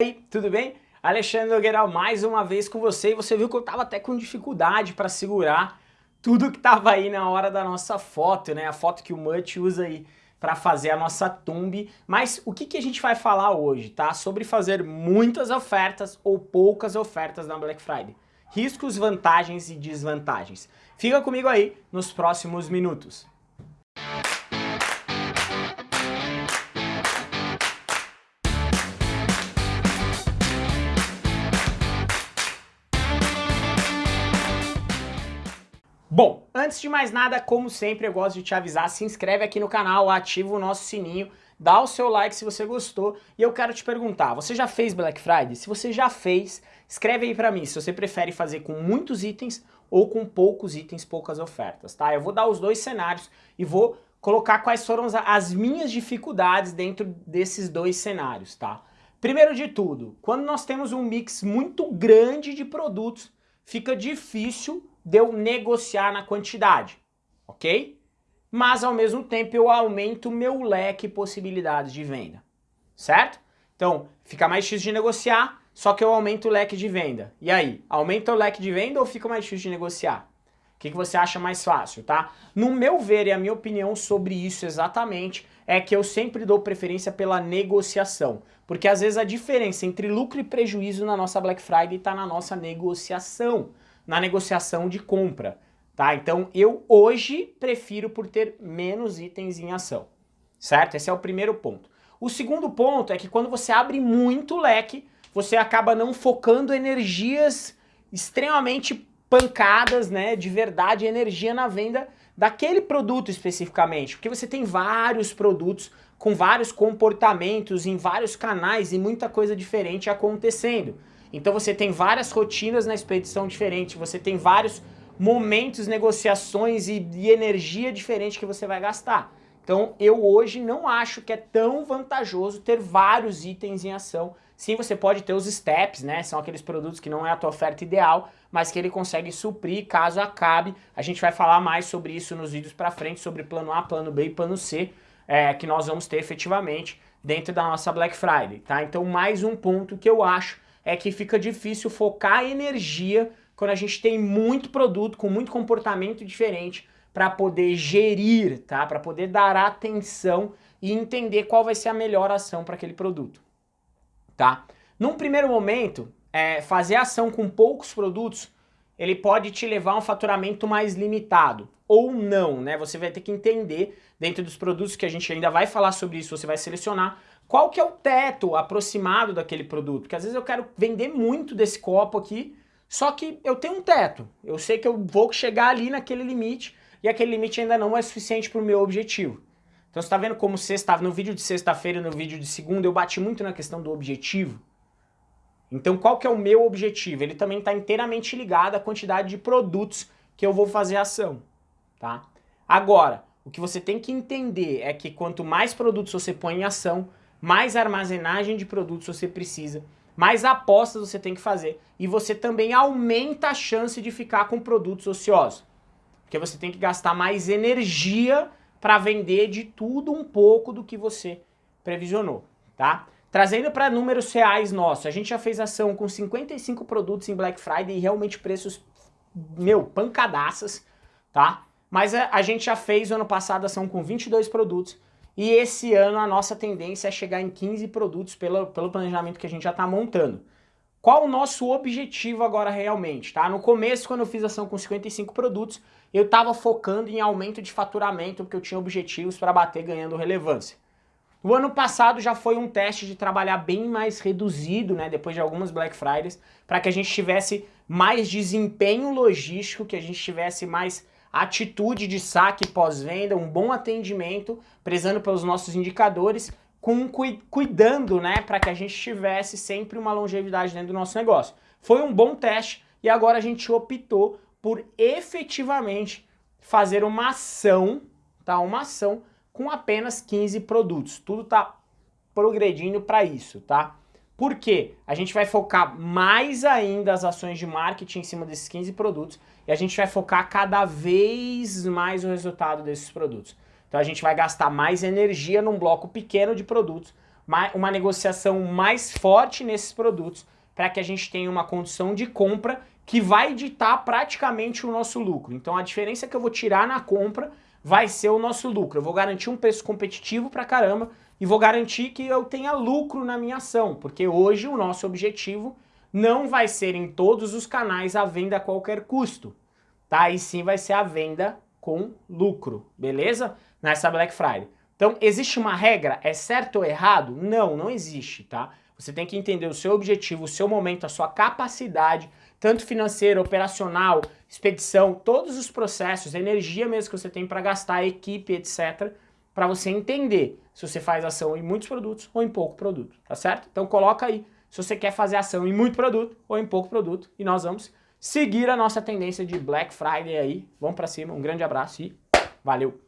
aí, tudo bem? Alexandre Nogueira mais uma vez com você e você viu que eu tava até com dificuldade para segurar tudo que tava aí na hora da nossa foto, né? A foto que o Mutt usa aí para fazer a nossa thumb. Mas o que, que a gente vai falar hoje, tá? Sobre fazer muitas ofertas ou poucas ofertas na Black Friday. Riscos, vantagens e desvantagens. Fica comigo aí nos próximos minutos. Bom, antes de mais nada, como sempre, eu gosto de te avisar, se inscreve aqui no canal, ativa o nosso sininho, dá o seu like se você gostou e eu quero te perguntar, você já fez Black Friday? Se você já fez, escreve aí pra mim se você prefere fazer com muitos itens ou com poucos itens, poucas ofertas, tá? Eu vou dar os dois cenários e vou colocar quais foram as minhas dificuldades dentro desses dois cenários, tá? Primeiro de tudo, quando nós temos um mix muito grande de produtos, fica difícil de eu negociar na quantidade, ok? Mas ao mesmo tempo eu aumento meu leque de possibilidades de venda, certo? Então fica mais difícil de negociar, só que eu aumento o leque de venda. E aí, aumenta o leque de venda ou fica mais difícil de negociar? O que, que você acha mais fácil, tá? No meu ver e a minha opinião sobre isso exatamente é que eu sempre dou preferência pela negociação. Porque às vezes a diferença entre lucro e prejuízo na nossa Black Friday está na nossa negociação na negociação de compra, tá? Então eu hoje prefiro por ter menos itens em ação, certo? Esse é o primeiro ponto. O segundo ponto é que quando você abre muito leque, você acaba não focando energias extremamente pancadas, né, de verdade, energia na venda daquele produto especificamente, porque você tem vários produtos com vários comportamentos em vários canais e muita coisa diferente acontecendo. Então você tem várias rotinas na expedição diferente, você tem vários momentos, negociações e, e energia diferente que você vai gastar. Então eu hoje não acho que é tão vantajoso ter vários itens em ação. Sim, você pode ter os steps, né? São aqueles produtos que não é a tua oferta ideal, mas que ele consegue suprir caso acabe. A gente vai falar mais sobre isso nos vídeos pra frente, sobre plano A, plano B e plano C, é, que nós vamos ter efetivamente dentro da nossa Black Friday, tá? Então mais um ponto que eu acho é que fica difícil focar energia quando a gente tem muito produto com muito comportamento diferente para poder gerir, tá? Para poder dar atenção e entender qual vai ser a melhor ação para aquele produto, tá? Num primeiro momento, é, fazer ação com poucos produtos, ele pode te levar a um faturamento mais limitado, ou não, né? Você vai ter que entender, dentro dos produtos que a gente ainda vai falar sobre isso, você vai selecionar, qual que é o teto aproximado daquele produto? Porque às vezes eu quero vender muito desse copo aqui, só que eu tenho um teto. Eu sei que eu vou chegar ali naquele limite e aquele limite ainda não é suficiente para o meu objetivo. Então você está vendo como sexta, no vídeo de sexta-feira e no vídeo de segunda eu bati muito na questão do objetivo? Então qual que é o meu objetivo? Ele também está inteiramente ligado à quantidade de produtos que eu vou fazer ação. Tá? Agora, o que você tem que entender é que quanto mais produtos você põe em ação, mais armazenagem de produtos você precisa, mais apostas você tem que fazer e você também aumenta a chance de ficar com produtos ociosos. Porque você tem que gastar mais energia para vender de tudo um pouco do que você previsionou, tá? Trazendo para números reais nossos, a gente já fez ação com 55 produtos em Black Friday e realmente preços, meu, pancadaças, tá? Mas a, a gente já fez ano passado ação com 22 produtos e esse ano a nossa tendência é chegar em 15 produtos pelo, pelo planejamento que a gente já está montando. Qual o nosso objetivo agora realmente? Tá? No começo, quando eu fiz ação com 55 produtos, eu estava focando em aumento de faturamento, porque eu tinha objetivos para bater ganhando relevância. O ano passado já foi um teste de trabalhar bem mais reduzido, né, depois de algumas Black Fridays, para que a gente tivesse mais desempenho logístico, que a gente tivesse mais atitude de saque pós-venda, um bom atendimento, prezando pelos nossos indicadores, com, cuidando né, para que a gente tivesse sempre uma longevidade dentro do nosso negócio. Foi um bom teste e agora a gente optou por efetivamente fazer uma ação, tá? Uma ação com apenas 15 produtos. Tudo está progredindo para isso, tá? Por quê? A gente vai focar mais ainda as ações de marketing em cima desses 15 produtos e a gente vai focar cada vez mais o resultado desses produtos. Então a gente vai gastar mais energia num bloco pequeno de produtos, uma negociação mais forte nesses produtos para que a gente tenha uma condição de compra que vai ditar praticamente o nosso lucro. Então a diferença que eu vou tirar na compra vai ser o nosso lucro. Eu vou garantir um preço competitivo pra caramba e vou garantir que eu tenha lucro na minha ação, porque hoje o nosso objetivo não vai ser em todos os canais a venda a qualquer custo, tá? E sim vai ser a venda com lucro, beleza? Nessa Black Friday. Então, existe uma regra? É certo ou errado? Não, não existe, tá? Você tem que entender o seu objetivo, o seu momento, a sua capacidade, tanto financeira, operacional, expedição, todos os processos, energia mesmo que você tem para gastar, equipe, etc., para você entender se você faz ação em muitos produtos ou em pouco produto, tá certo? Então coloca aí se você quer fazer ação em muito produto ou em pouco produto e nós vamos seguir a nossa tendência de Black Friday aí. Vamos para cima, um grande abraço e valeu!